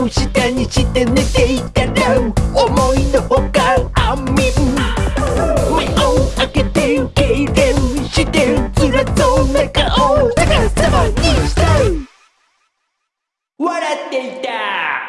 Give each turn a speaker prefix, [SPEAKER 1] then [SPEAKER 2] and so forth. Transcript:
[SPEAKER 1] を下にして寝ていたら思いのほかあみん目を開けて痙攣して辛そうな顔逆さまにした笑っていた。